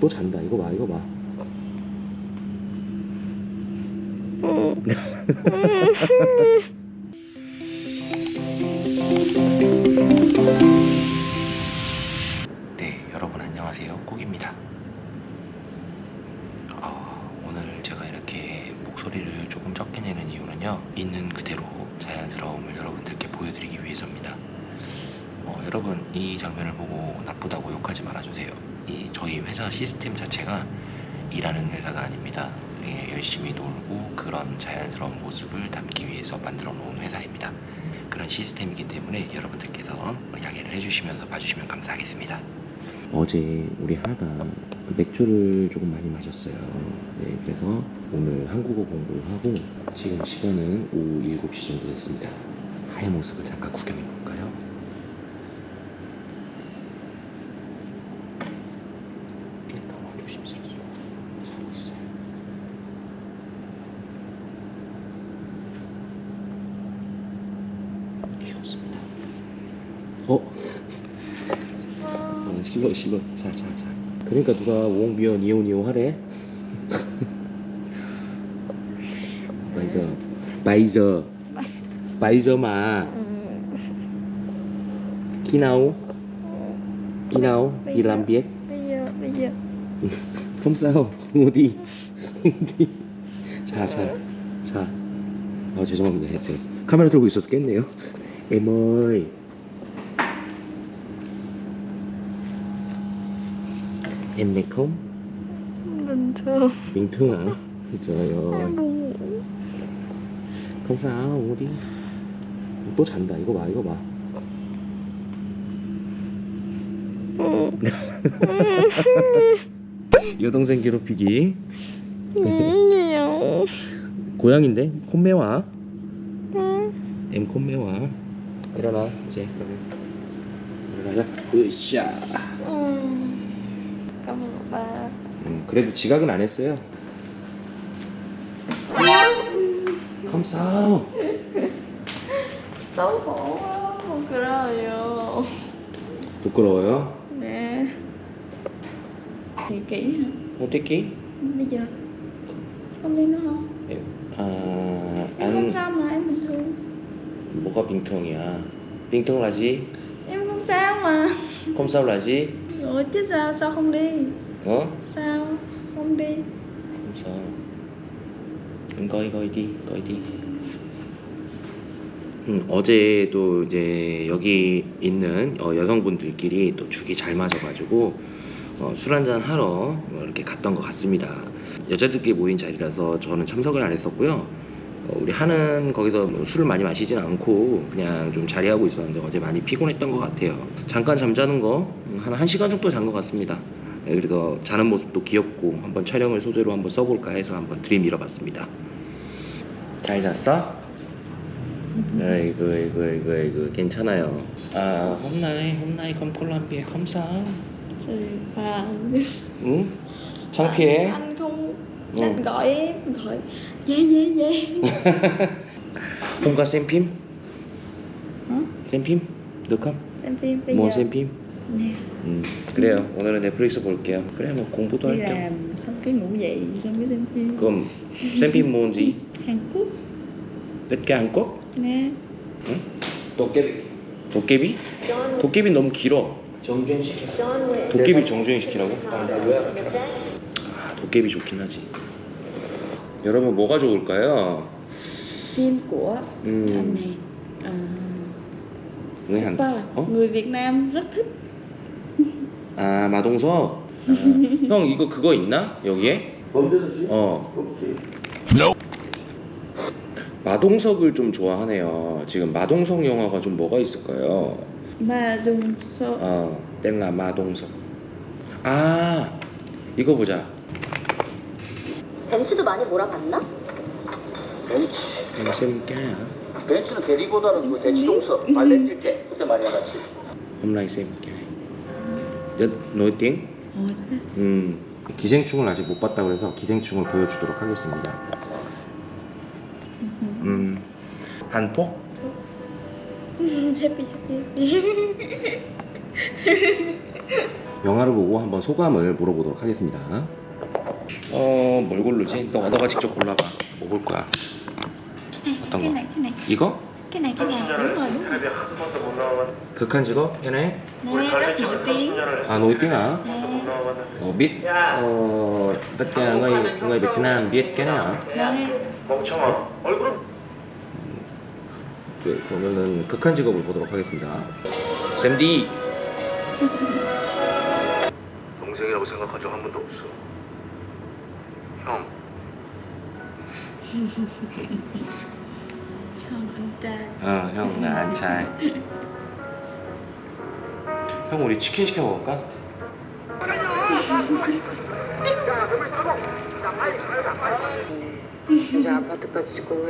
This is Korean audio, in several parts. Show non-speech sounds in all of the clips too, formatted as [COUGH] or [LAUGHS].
또 잔다. 이거 봐 이거 봐. [LAUGHS] 네 여러분 안녕하세요. 꾹입니다. 아, 오늘 제가 이렇게 목소리를 조금 적게 내는 이유는요 있는 그대로 자연스러움을 여러분들께 보여드리기 위해서입니다. 어, 여러분 이 장면을 보고 나쁘다고 욕하지 말아주세요 이 저희 회사 시스템 자체가 일하는 회사가 아닙니다 예, 열심히 놀고 그런 자연스러운 모습을 담기 위해서 만들어 놓은 회사입니다 그런 시스템이기 때문에 여러분들께서 양해를 해주시면서 봐주시면 감사하겠습니다 어제 우리 하가 맥주를 조금 많이 마셨어요. 네, 그래서 오늘 한국어 공부를 하고 지금 시간은 오후 7시 정도 됐습니다. 하의 모습을 잠깐 구경해 볼까요? 깨까봐 조심스럽습니다. 자고 있어요. 귀엽습니다. 어? 어, 실로 실로. 자자자. 그러니까 누가 웡비어 니오니오 하래? [LAUGHS] 바이저. 바이저. 바이저마. giờ- làm việc bây không sao ngủ đi ngủ đi 자자 자. 아 죄송합니다. 카메라 들고 있어서 깼네요. [LAUGHS] ơi em mệt không bình thường bình thường hả trời ơi không sao đi 또 잔다 이거 봐 이거 봐 여동생 괴롭히기 고양인데 콧매와 em 콧매와 일어나 이제 그러면 일어나자 으쌰 cảm ba 음, 그래도 지각은 안 했어요 quá buồn cười 부끄러워요 hả 어떻게 bây giờ không đi nữa không em, 아, em không 안 sao mà em bình thường 뭐가 빙통이야 빙통 라지 em không sao mà không sao 라지 rồi chứ sao sao không đi 어 sao không đi không sao 음, 거의 거의 đi 거의 đi 음, 어제도 이제 여기 있는 어, 여성분들끼리 또 죽이 잘 맞아가지고 어, 술 한잔 하러 어, 이렇게 갔던 것 같습니다. 여자들끼리 모인 자리라서 저는 참석을 안 했었고요. 어, 우리 하는 거기서 뭐 술을 많이 마시진 않고 그냥 좀 자리하고 있었는데 어제 많이 피곤했던 것 같아요. 잠깐 잠자는 거 한 1시간 정도 잔 것 같습니다. 네, 그래서 자는 모습도 귀엽고 한번 촬영을 소재로 한번 써볼까 해서 한번 들이밀어봤습니다. 잘 잤어? 아이고 아이고 아이고 아이고 괜찮아요. 아 việc không sao? thì à, 응? 창피해? anh không Ừ. anh gọi em gọi dê dê dê không có xem phim? hả xem phim bây 뭐 giờ xem phim? Nè 음, 그래요. 오늘은 넷플릭스 볼게요. 그래 뭐 공부도 đi 할 겸. làm xong cái ngủ dậy xong cái xem phim 그럼 phim 뭔지? Hàn Quốc tất cả Hàn Quốc? nè 응? 도깨비. 도깨비? 도깨비 너무 길어. 정주행 시켜. 도깨비 정주행 시키라고? 아, 도깨비 좋긴 하지. 여러분 뭐가 좋을까요? phim của anh 음, này à, người Hàn. ba 어? người Việt Nam rất thích 아 마동석. 아, [LAUGHS] 형 이거 그거 있나 여기에? 언제든지. 어. 마동석을 좀 좋아하네요. 지금 마동석 영화가 좀 뭐가 있을까요? số 어 땡라 마동석. 아 이거 보자. 벤츠도 많이 몰아봤나? 샘까야. 벤츠는 대리보다는 그 대치동서 발레 뛸때 그때 많이 나갔지. 홈라이 샘까 nổi tiếng? Ôi, 음 기생충을 아직 못 봤다 그래서 기생충을 보여주도록 하겠습니다. 음 한폭? happy happy happy 영화를 보고 한번 소감을 물어보도록 하겠습니다. 어, 뭘 고르지? 너 너가 직접 골라봐. 뭐 볼 거야? 어떤 cái 거? này 이거? Cái này cái này đúng rồi đúng rồi 극한 직업? 편해? nè rất nổi tiếng À, nổi tiếng hả? nè Ờ, biết ờ, tất cả người người Việt Nam biết cái này hả? nè 멍청아. 얼굴은 네, 그러면은 극한 직업을 보도록 하겠습니다. 샘디. 동생이라고 생각한 적 한 번도 없어. 형. Anh trai 어, 형, 나 안차이. 형, 우리 치킨 시켜 먹을까? 이제 아파트까지 짓고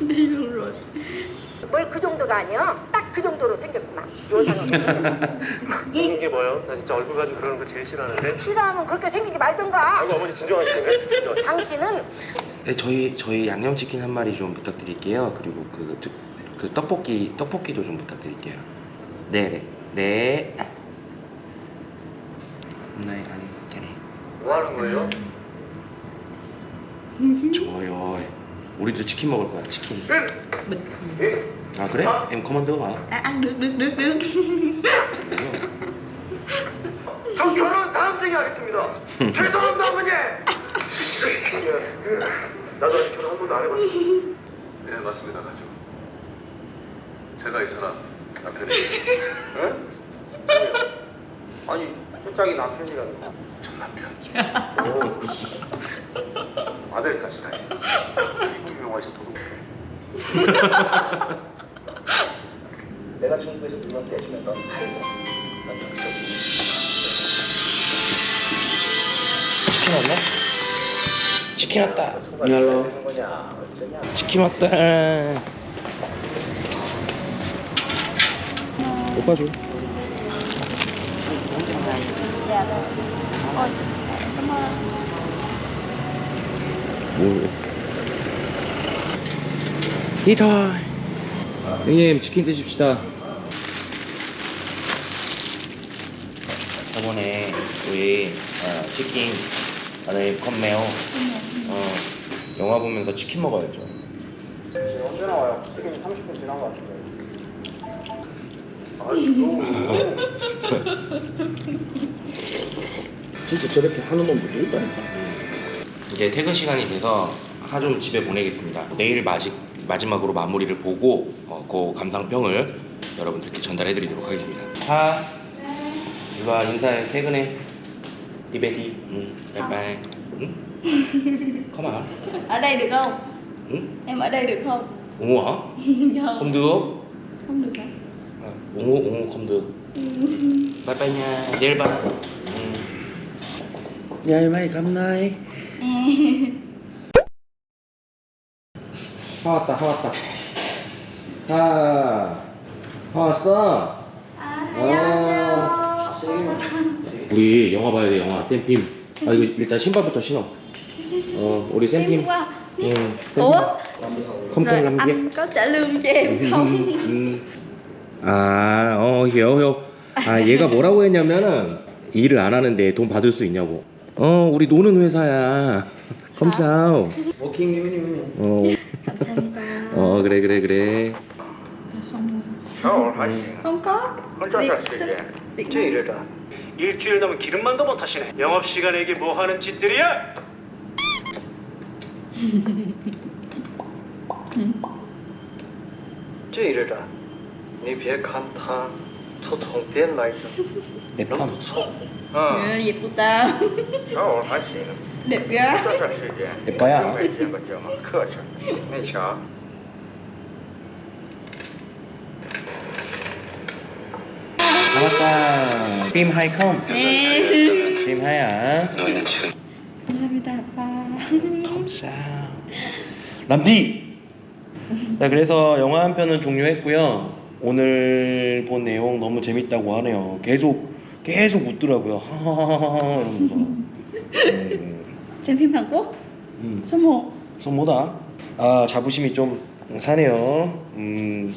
đi luôn rồi 뭘그 정도가 아니야? 딱그 정도로 생겼구만. 요상은 생긴 게 뭐요? 나 진짜 얼굴 가지고 그러는 거 제일 싫어하는데. 싫어하면 그렇게 생기지 말든가. 아이고 어머니 진정하시네. 진정. 당신은 네, 저희 저희 양념치킨 한 마리 좀 부탁드릴게요. 그리고 그, 그, 그 떡볶이 떡볶이도 좀 부탁드릴게요. 네, 네, 네. 네, 아니, 걔네. 뭐 하는 거예요? 좋아요. 우리도 치킨 먹을 거야, 치킨. 예? 아 그래? em 커먼드 가. à, ăn được được được được 저 결혼 다음 생에 하겠습니다. 죄송합니다 어머니. 나도 아직 결혼 한 번도 안 해봤어. 네 맞습니다 가죠 제가 이 사람 남편이에요 아니, 솔직히 남편이라는 전 남편. 스타일 미국 영화에서 도둑 [LAUGHS] 중국에서 물건 떼주면 넌 팔고 넌 여기서 치킨 왔나? 치킨 왔다. 어쩌냐? 치킨 왔다. 오빠 줘. 뭐? 히터. 형님 치킨 드십시다. 저번에 우리 어, 치킨 안에 컵메요. 어 영화 보면서 치킨 먹어야죠. 언제 나와요? 지금 30분 지난 것 같은데. [LAUGHS] 진짜 저렇게 하는 놈들도 있다니까. 이제 퇴근 시간이 돼서 하좀 집에 보내겠습니다. 내일 마지, 마지막으로 마무리를 보고 어, 그 감상평을 여러분들께 전달해 드리도록 하겠습니다. 하, 이거 인사해. 퇴근해. 디베디. 응. 바이바이. 응? 컴온. ở đây được không 응? em ở đây được không 옹호 hả? không Không được. không được hả À, 옹호, 옹호 không được. Bye bye nha. 내일 봐. 응. 야, 이마이 감나이. 하 우리 영화 봐야 돼, 영화. 쌤핌. 아, 이거 일단 신발부터 신어. 어, 우리 쌤핌. qua 응. ủa không rồi cần làm việc. anh có trả lương cho em không 음. 아, 어, hiểu, hiểu. 아, 얘가 뭐라고 했냐면은 일을 안 하는데 돈 받을 수 있냐고. 어, 우리 노는 회사야. 컴싸우. 워킹님이님이. 어, 감사합니다 어, 그래, 그래, 그래. không có việc việc 제 이래라. 일주일 넘은 기름만도 못 하시네. 영업 시간에 이게 뭐 하는 짓들이야? [LAUGHS] 제 이래라. 你别看他抽充电来着， 내 能 팜. 不错。 ừ, 嗯， việc của tao 小伙还行。 đẹp gái 这段时间 내 거야. 没见过这么克制。你瞧， 나왔다. 팀 하이 컴. nè 팀 하이야. 감사합니다 아빠 컴싸. 람디. 자, 그래서 영화 한 편은 종료했고요. 오늘 본 내용 너무 재밌다고 하네요. 계속 계속 웃더라고요. 하하하하 이러면서. 네, Hàn Quốc 음. 1 손모다. 아 자부심이 좀 사네요. 음